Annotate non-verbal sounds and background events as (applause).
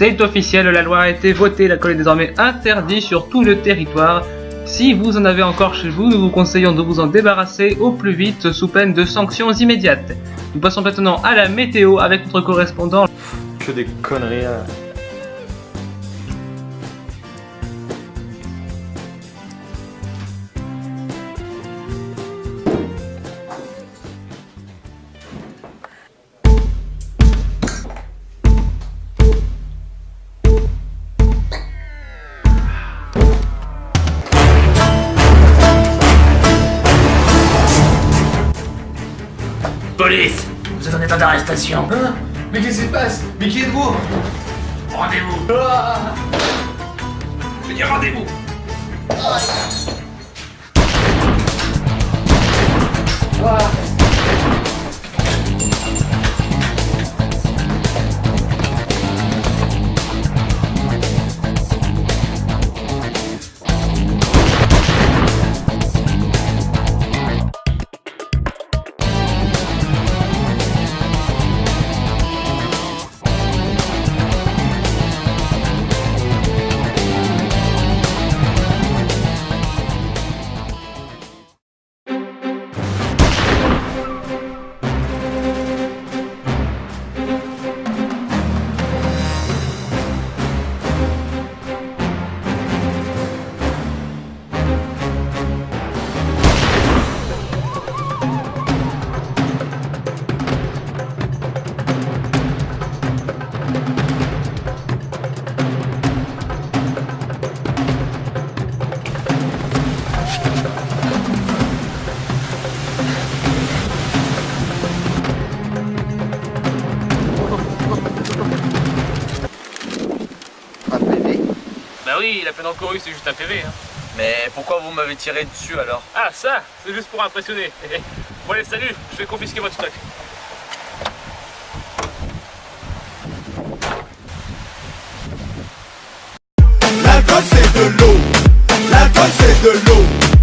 C'est officiel, la loi a été votée, l'alcool est désormais interdit sur tout le territoire. Si vous en avez encore chez vous, nous vous conseillons de vous en débarrasser au plus vite sous peine de sanctions immédiates. Nous passons maintenant à la météo avec notre correspondant. Que des conneries. Là. Police. Vous êtes en état d'arrestation. Hein Mais qu'est-ce qui se passe Mais qui êtes-vous Rendez-vous. Ah rendez-vous. Ah oui, la peine encourue c'est juste un PV. Hein. Mais pourquoi vous m'avez tiré dessus alors? Ah ça, c'est juste pour impressionner. (laughs) bon allez, salut, je vais confisquer votre stock. L'alcool c'est de l'eau, l'alcool c'est de l'eau